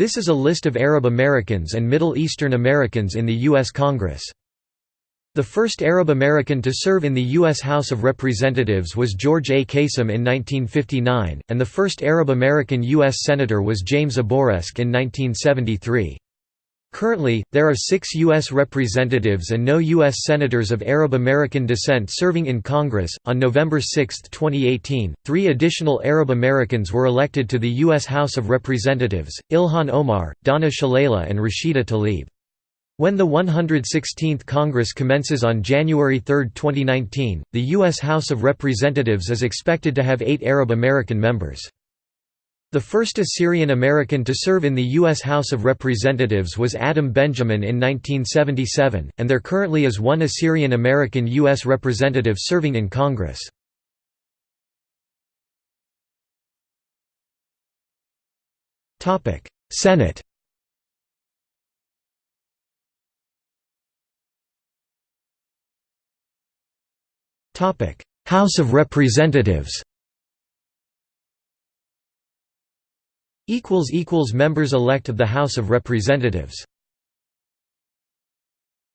This is a list of Arab Americans and Middle Eastern Americans in the U.S. Congress. The first Arab American to serve in the U.S. House of Representatives was George A. Kasem in 1959, and the first Arab American U.S. Senator was James Abourezk in 1973. Currently, there are six U.S. representatives and no U.S. senators of Arab American descent serving in Congress. On November 6, 2018, three additional Arab Americans were elected to the U.S. House of Representatives Ilhan Omar, Donna Shalala, and Rashida Tlaib. When the 116th Congress commences on January 3, 2019, the U.S. House of Representatives is expected to have eight Arab American members. The first Assyrian American to serve in the U.S. House of Representatives was Adam Benjamin in 1977, and there currently is one Assyrian American U.S. representative serving in Congress. Senate House of Representatives Members elect of the House of Representatives